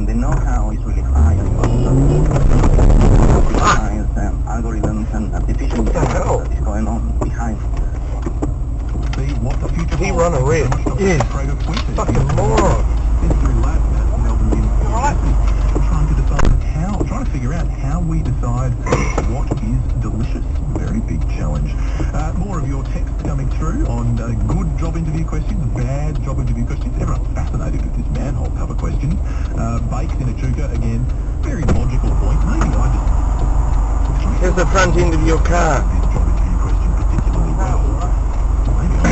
and the know-how is really high as well. Science and algorithms and artificial What the hell? intelligence that is going on behind. See what the future He run a risk. So much Yes. Craig of Quincy. Fucking moron. Sensory lab at Melbourne University. Trying to decide how, trying to figure out how we decide what is delicious. Very big challenge. Uh, more of your texts coming through on uh, good job interview questions, bad job interview questions. Everyone's Bakes in Echuca, again, very logical point. Maybe I just... Here's the front end of your car.